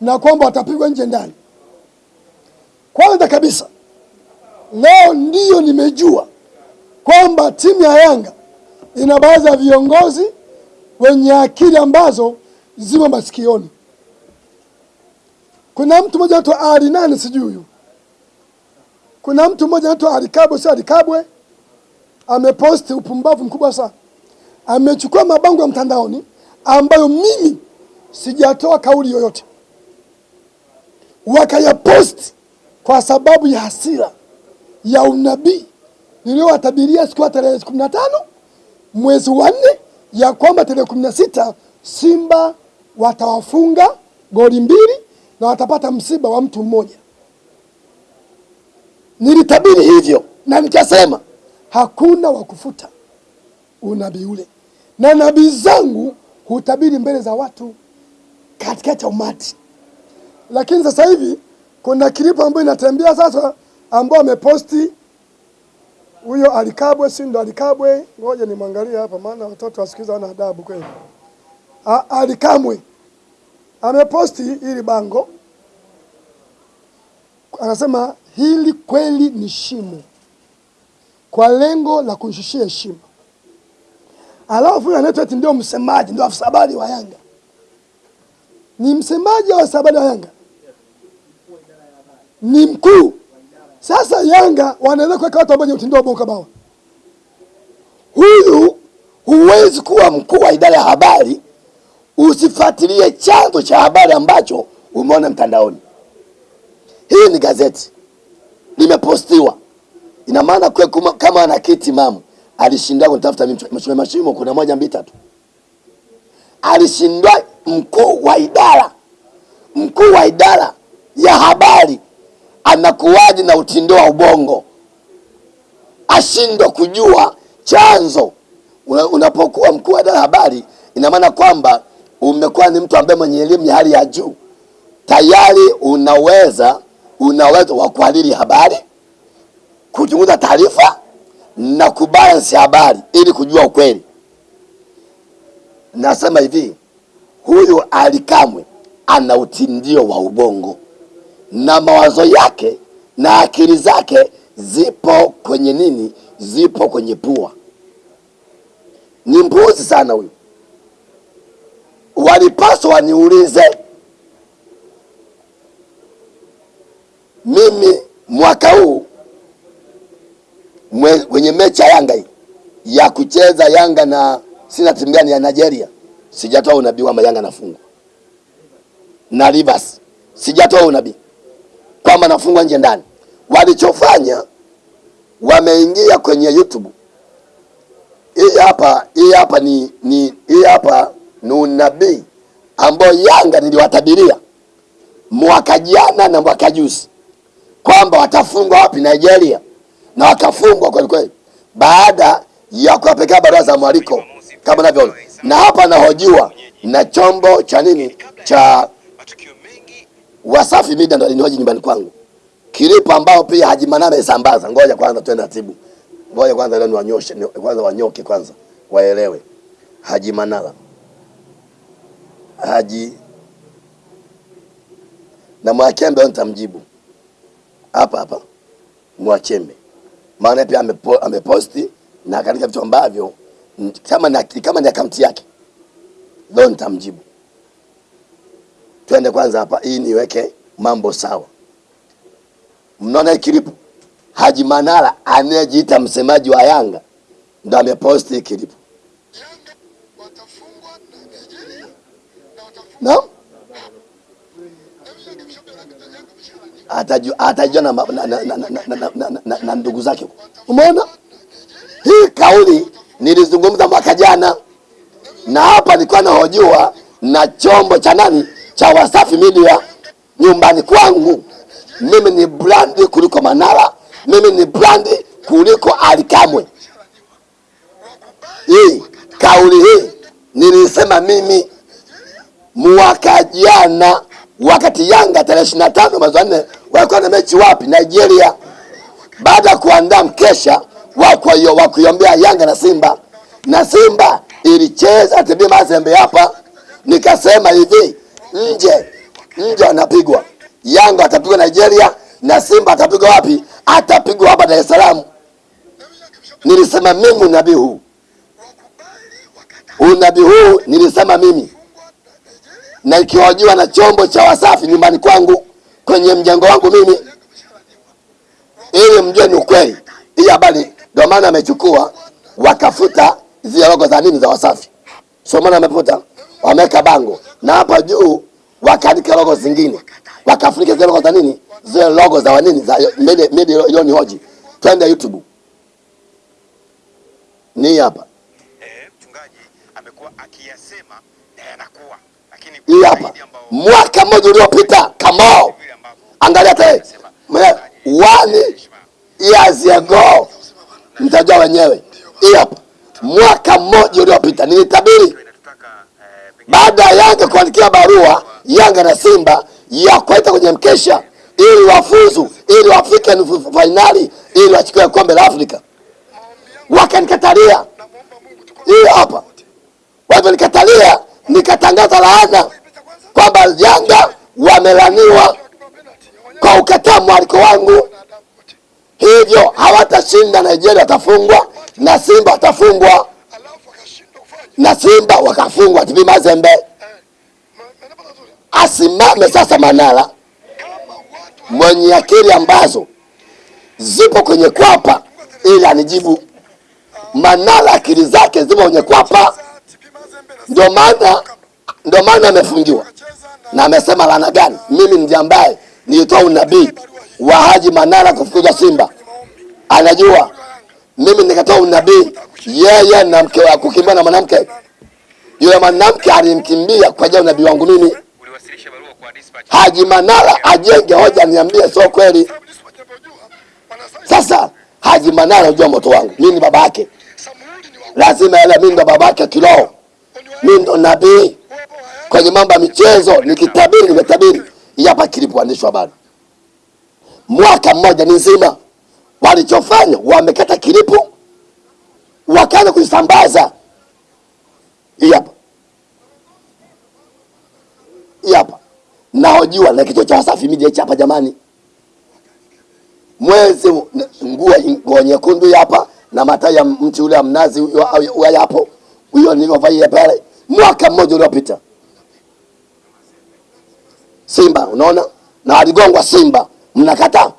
na kwamba watapigwa nje ndani. Kwanza kabisa leo ndiyo nimejua kwamba timu ya Yanga ina baadhi ya viongozi wenye akili ambazo zimo masikioni. Kuna mtu mmoja anaitwa Ali nani sijui huyu, kuna mtu mmoja anaitwa Alikabwe, si Alikabwe, ameposti upumbavu mkubwa sana. Amechukua mabango ya mtandaoni ambayo mimi sijatoa kauli yoyote, wakayaposti kwa sababu ya hasira ya unabii niliyowatabiria siku ya tarehe kumi na tano mwezi wa nne ya kwamba tarehe kumi na sita Simba watawafunga goli mbili na watapata msiba wa mtu mmoja. Nilitabiri hivyo na nikasema hakuna wa kufuta unabii ule, na nabii zangu hutabiri mbele za watu katikati ya umati. Lakini sasa hivi kuna klipu ambayo inatembea sasa, ambao ameposti huyo Alikabwe, si ndo Alikabwe? Ngoja nimwangalie hapa, maana watoto wasikiza wana adabu kweli. Alikamwe ameposti hili bango, anasema hili kweli ni shimo, kwa lengo la kunishushia heshima. Alafu anaitwa ndio msemaji, ndio afisa habari wa Yanga. Ni msemaji wa sabada Yanga? Ni mkuu. Sasa Yanga wanaweza kuweka watu ambao utindo wa bawa. Huyu huwezi kuwa mkuu wa idara ya habari usifuatilie chanzo cha habari ambacho umeona mtandaoni. Hii ni gazeti limepostiwa, ina maana kwa kama ana kiti mamu alishindwa kutafuta mimi mashimo, kuna moja mbili tatu, alishindwa mkuu wa idara, mkuu wa idara ya habari anakuwaje na utindo wa ubongo, ashindwa kujua chanzo. Unapokuwa mkuu wa idara ya habari, ina maana kwamba umekuwa ni mtu ambaye mwenye elimu ya hali ya juu, tayari unaweza unaweza wa kuhariri habari, kuchunguza taarifa na kubalansi habari ili kujua ukweli. Nasema hivi, huyu Alikamwe ana utindio wa ubongo na mawazo yake na akili zake zipo kwenye nini? Zipo kwenye pua. Ni mpuzi sana huyu. Walipaswa waniulize mimi mwaka huu kwenye mechi ya Yanga hii ya kucheza Yanga na sina timu gani ya Nigeria, sijatoa unabii kwamba Yanga nafungwa na Rivers, sijatoa unabii kwamba nafungwa nje ndani. Walichofanya wameingia kwenye YouTube. Hii hapa, hii hapa ni, ni hii hapa ni unabii ambao Yanga niliwatabiria mwaka jana na mwaka juzi kwamba watafungwa wapi Nigeria, na wakafungwa kweli kweli, baada ya kuwapekea barua za mwaliko kama navyoona, na hapa nahojiwa na chombo cha nini? Cha Wasafi Media ndo alinihoji nyumbani kwangu, kilipo ambao pia Haji Manara sambaza. Ngoja kwanza twende taratibu, ngoja kwanza leo niwanyoshe, kwanza wanyoke kwanza, waelewe. Haji Manara, Haji. Na Mwakembe, leo nitamjibu. Hapa hapa. Mwachembe, maana pia amepo, ameposti na katika vitu ambavyo kama ni kama ni akaunti yake, leo nitamjibu. Twende kwanza hapa, hii niweke mambo sawa. Mnaona kilipu, Haji Manara anayejiita msemaji wa Yanga ndo ameposti kilipu. Atajua atajua na, na, na, na, na, na, na, na, na ndugu zake. Umeona hii kauli nilizungumza mwaka jana, na hapa nilikuwa nahojiwa na chombo cha nani cha Wasafi Media nyumbani kwangu. Mimi ni brandi kuliko Manara, mimi ni brandi kuliko Alikamwe. Hii kauli hii nilisema mimi mwaka jana wakati Yanga tarehe ishirini na tano mwezi wa nne walikuwa na mechi wapi? Nigeria. Baada ya kuandaa mkesha wa hiyo wakuiombea Yanga na Simba, na Simba ilicheza TB Mazembe hapa, nikasema hivi nje nje anapigwa Yanga atapigwa Nigeria na Simba atapigwa wapi? Atapigwa hapa Dar es Salaam. Nilisema mimi unabii huu, unabii huu nilisema mimi, na ikiwajiwa na chombo cha Wasafi nyumbani kwangu kwenye mjengo wangu mimi, ili mjue ni ukweli. Hii habari ndio maana amechukua wakafuta zile logo za nini za Wasafi, sio maana amefuta, wameweka bango. Na hapa juu wakaandika logo zingine, wakafunika zile logo za nini, zile logo za wanini za mede mede Yoni Hoji. Twende YouTube, ni hapa. Eh, hii hapa, mwaka mmoja uliopita. Kamao, angalia tena. one years ago, mtajua wenyewe. Hii hapa, mwaka mmoja uliopita nilitabiri baada ya Yanga kuandikia barua Yanga na Simba ya kuwaita kwenye mkesha ili wafuzu ili wafike nusu fainali ili wachukue kombe la Afrika, wakanikatalia. Hii hapa walivyonikatalia, nikatangaza laana kwamba Yanga wamelaniwa kwa ukataa mwaliko wangu, hivyo hawatashinda. Nigeria atafungwa na Simba kufanya na Simba wakafungwa TP Mazembe. Asimame sasa Manara mwenye akili ambazo zipo kwenye kwapa ili anijibu. Manara akili zake zipo kwenye kwapa, ndio maana ndio maana amefungiwa na na amesema laana gani? Mimi ndiye ambaye nilitoa unabii wa Haji Manara kufukuzwa Simba, anajua mimi nikatoa unabii yeye na mke wa kukimbia na mwanamke yule mwanamke alimkimbia kwa ajili unabii wangu mimi. Haji Manara ajenge hoja, niambie sio kweli. Sasa Haji Manara unajua moto wangu, mimi ni baba yake, lazima ele mimi ndo baba yake kiroho, mimi ndo nabii kwenye mambo ya michezo. Nikitabiri nimetabiri. Hapa kilipoandishwa habari, mwaka mmoja ni nzima, walichofanya wamekata kilipu, wakaanza kuisambaza. Hii hapa, hapa. Nahojiwa na kituo cha Wasafi Media hapa jamani, mwezi nguo nyekundu hapa na matai ya mti ule wa mnazi hapo, huyo nilivyovaa pale mwaka mmoja uliopita. Simba unaona, na aligongwa Simba, mnakataa.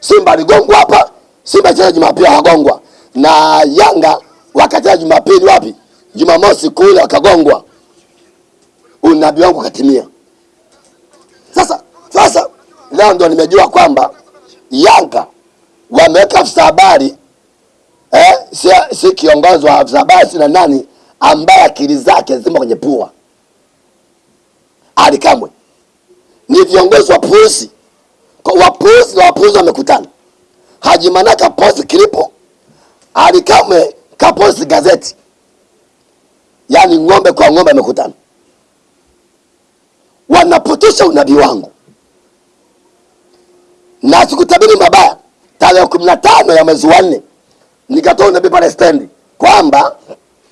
Simba aligongwa hapa, Simba cheza Jumapili wakagongwa, na Yanga wakacheza Jumapili wapi? Jumamosi kule wakagongwa. Unabii wangu katimia. Sasa sasa leo ndo nimejua kwamba Yanga wameweka afisa habari eh, si, si kiongozi wa afisa habari si na nani ambaye akili zake zimo kwenye pua. Ali Kamwe ni viongozi wa polisi Kwa wapuzi na wapuzi wamekutana. Haji Manaka post kilipo, Ali Kamwe kaposti gazeti, yaani ng'ombe kwa ng'ombe amekutana, wanapotosha unabii wangu na sikutabiri mabaya. Tarehe kumi na tano ya mwezi wa nne nikatoa unabii pale stendi kwamba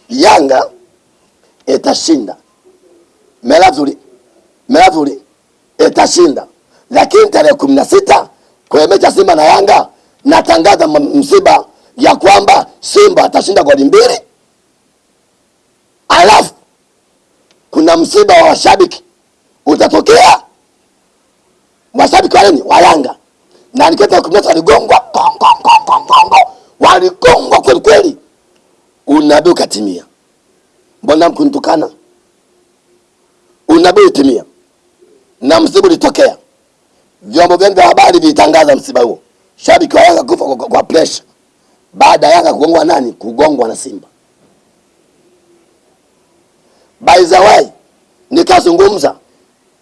Yanga itashinda Meravuli Meravuli itashinda, lakini tarehe kumi na sita kwenye mechi ya Simba na Yanga natangaza msiba ya kwamba Simba atashinda goli mbili, alafu kuna msiba wa washabiki. Utatokea? Washabiki wa nini? Wa Yanga. Na niketa kumi na sita waligongwa waligongwa kweli kweli, unabii ukatimia. Mbona mkunitukana? Unabii utimia na msiba ulitokea, vyombo vyenu vya habari vilitangaza msiba huo, shabiki wa Yanga kufa kwa, kwa, kwa pressure baada ya Yanga kugongwa nani? Kugongwa na Simba. By the way, nikazungumza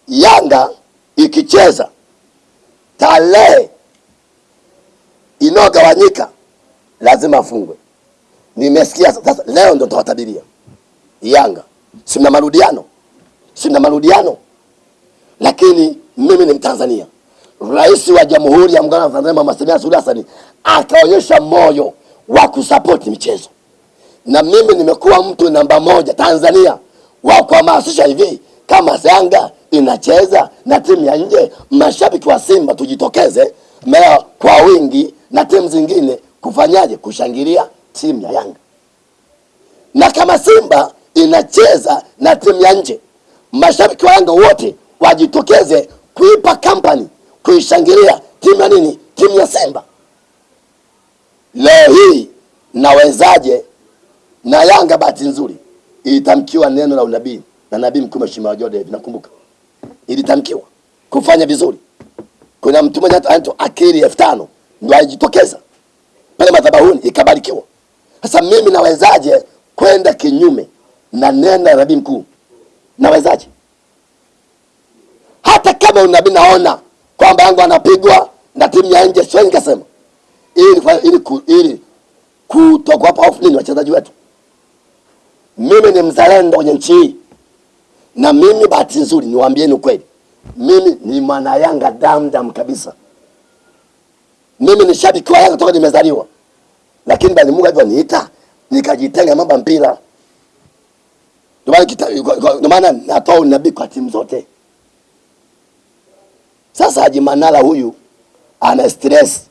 Yanga ikicheza tarehe inayogawanyika lazima afungwe. Nimesikia sasa, leo ndo tawatabiria Yanga, si mna marudiano, si mna marudiano, lakini mimi ni Mtanzania. Rais wa Jamhuri ya Muungano wa Tanzania Mama Samia Suluhu Hassan akaonyesha moyo wa kusapoti michezo, na mimi nimekuwa mtu namba moja Tanzania wa kuhamasisha hivi, kama Yanga inacheza na timu ya nje, mashabiki wa Simba tujitokeze mea kwa wingi na timu zingine kufanyaje? Kushangilia timu ya Yanga. Na kama Simba inacheza na timu ya nje, mashabiki wa Yanga wote wajitokeze kuipa kampani, kuishangilia timu ya nini? Timu ya Simba. Leo hii nawezaje na Yanga bahati nzuri ilitamkiwa neno la unabii na nabii mkuu Mheshimiwa Jode, nakumbuka ilitamkiwa kufanya vizuri. Kuna mtu mmoja anaitwa Akili elfu tano ndo alijitokeza pale madhabahuni ikabarikiwa. Sasa mimi nawezaje kwenda kinyume na neno la nabii mkuu? Nawezaje? Hata kama unabii naona kwamba yangu anapigwa na timu ya nje, sio nikasema ili ili ili kutokuwapa hofu nini wachezaji wetu. Mimi ni mzalendo kwenye nchi hii, na mimi bahati nzuri, niwaambieni ukweli, mimi ni mwana Yanga damdam kabisa. Mimi ni shabiki wa Yanga toka nimezaliwa, lakini bali Mungu alivyoniita nikajitenga mambo mpira. Ndio maana natoa unabii kwa timu zote. Sasa Haji Manara huyu ana stress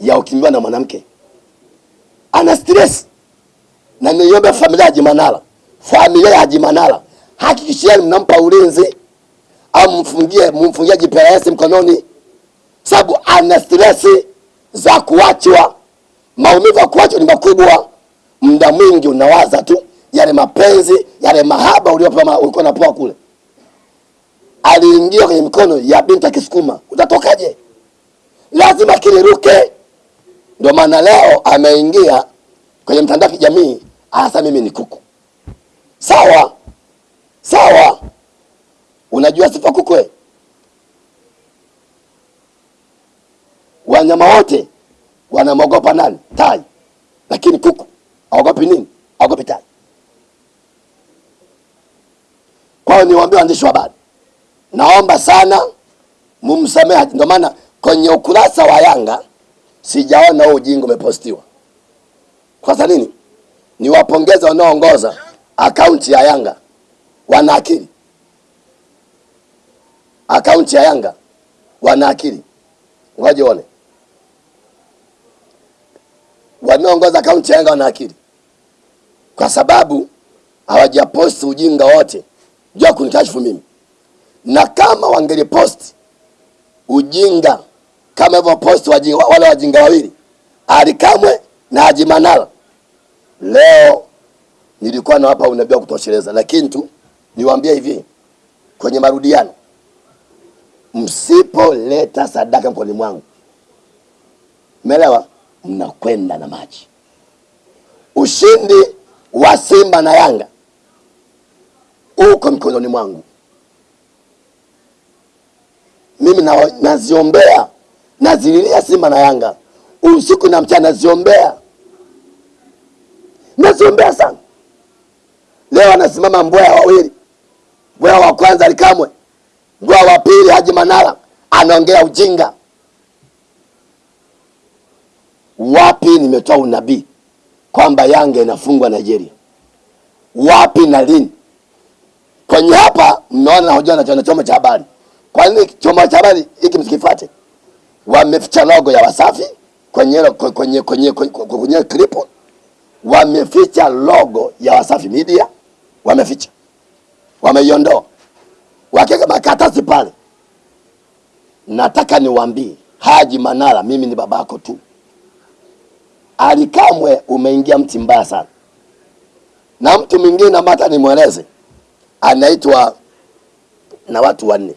ya ukimbiwa na mwanamke, ana stress na niombe familia ya Haji Manara, familia ya Haji Manara, hakikisheni mnampa ulinzi au mfungie mfungie GPS mkononi, sababu ana stress za kuachwa. Maumivu ya kuachwa ni makubwa, muda mwingi unawaza tu yale mapenzi yale mahaba uliopewa ulikuwa unapewa kule. Aliingia kwenye mikono ya binti kisukuma utatokaje? Lazima kiliruke. Ndio maana leo ameingia kwenye mtandao wa kijamii, hasa mimi ni kuku. Sawa sawa, unajua sifa kukwe. Wanyama wote wanamwogopa nani? Tai. Lakini kuku aogopi nini? Aogopi tai. Kwa hiyo niwaambie waandishi wa habari, naomba sana mumsamehe. Ndio maana kwenye ukurasa wa Yanga sijaona huo ujinga umepostiwa. Kwa sababu nini? Niwapongeze wanaoongoza akaunti ya Yanga, wana akili. Akaunti ya Yanga wana akili, ngoja uone. Wanaoongoza akaunti ya Yanga wana akili, kwa sababu hawajaposti ujinga wote juu ya kunikashifu mimi, na kama wangeliposti ujinga kama hivyo posti wajinga, wale wajinga wawili Alikamwe na Haji Manara, leo nilikuwa nawapa unabii wa kutosheleza, lakini tu niwaambie hivi kwenye marudiano, msipoleta sadaka mkononi mwangu, umeelewa, mnakwenda na maji. Ushindi wa Simba na Yanga uko mkononi mwangu. Mimi na, naziombea nazililia Simba na Yanga usiku na mchana, naziombea naziombea sana. Leo anasimama mbweha wawili, mbweha wa kwanza Alikamwe, mbweha wa pili Haji Manara, anaongea ujinga. Wapi nimetoa unabii kwamba Yanga inafungwa Nigeria? Wapi na lini? Kwenye hapa mnaona nahojiwa na chama cha habari. Kwa nini chombo cha habari hiki msikifuate? Wameficha logo ya Wasafi kwenye kwenye kwenye kwenye, kwenye. Wameficha logo ya Wasafi Media, wameficha, wameiondoa, wakiweka makatasi pale. Nataka niwaambie Haji Manara, mimi ni babako tu. Alikamwe umeingia mti mbaya sana, na mtu mwingine ambaye nimweleze anaitwa na watu wanne.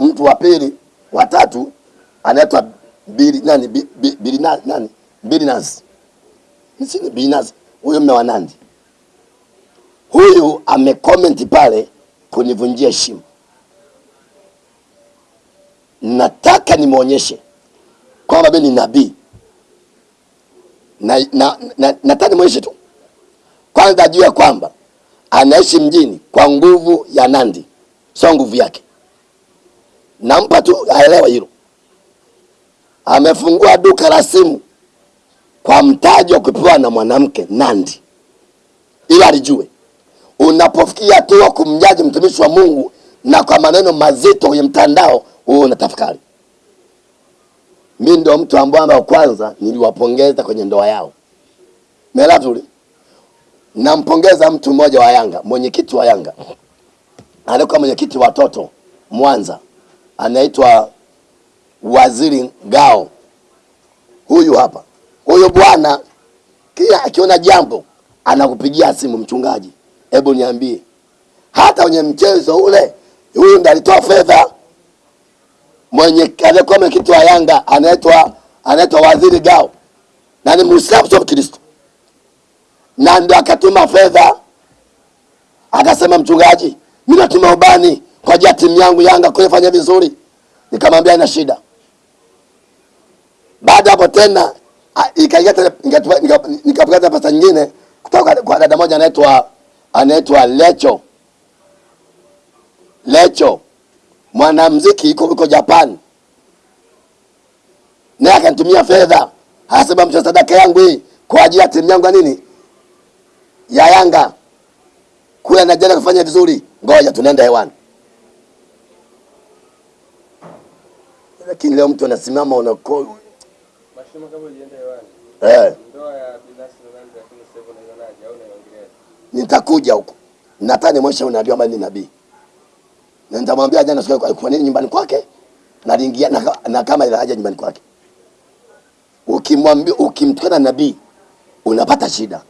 Mtu wa pili, wa tatu anaitwa Bili nani bili nani Bili nazi bili Bilinas, huyo mme wa Nandi. Huyu amecomment pale kunivunjia heshima. Nataka nimwonyeshe kwamba mimi ni nabii na, na, na, nataka nimwonyeshe tu kwanza ajue kwamba anaishi mjini kwa nguvu ya Nandi, sio nguvu yake. Nampa tu aelewa hilo. Amefungua duka la simu kwa mtaji wa kupewa na mwanamke Nandi, ila alijue unapofikia tu wa kumjaji mtumishi wa Mungu na kwa maneno mazito kwenye mtandao huo unatafakari. Mi ndio mtu ambaye wa kwanza niliwapongeza kwenye ndoa yao. Mela vizuri. Nampongeza mtu mmoja wa Yanga, mwenyekiti wa Yanga, alikuwa mwenyekiti wa watoto Mwanza, anaitwa Waziri Ngao, Huyu hapa, huyu bwana kila akiona jambo anakupigia simu, mchungaji, hebu niambie, hata kwenye mchezo ule, huyu ndiye alitoa fedha. Mwenye aliyekuwa mwenyekiti wa Yanga anaitwa anaitwa Waziri Gao, na ni Muislamu sio Kristo, na ndo akatuma fedha, akasema mchungaji, mimi natuma ubani kwa ajili ya timu yangu Yanga kufanya vizuri. Nikamwambia ina shida. Baada hapo tena nikapata pesa nyingine kutoka kwa dada moja anaitwa anaitwa Lecho. Lecho, mwanamuziki yuko Japan, naye akanitumia fedha, hasaba mcha sadaka yangu hii kwa ajili ya timu yangu ya nini? Ya Yanga. Kule Nigeria kufanya vizuri, ngoja tunaenda hewani. Lakini leo mtu anasimama unako Mashimo kama hewani. eh, Ndoa ya binafsi na nani lakini sasa hivi unaionaje au unaiongelea? nitakuja huko Natani nimwonyeshe unabii ama ni nabii, na nitamwambia jana siku alikuwa- kwa nini nyumbani kwake naliingia na, na kama ila haja nyumbani kwake. Ukimwambia ukimtukana nabii unapata shida.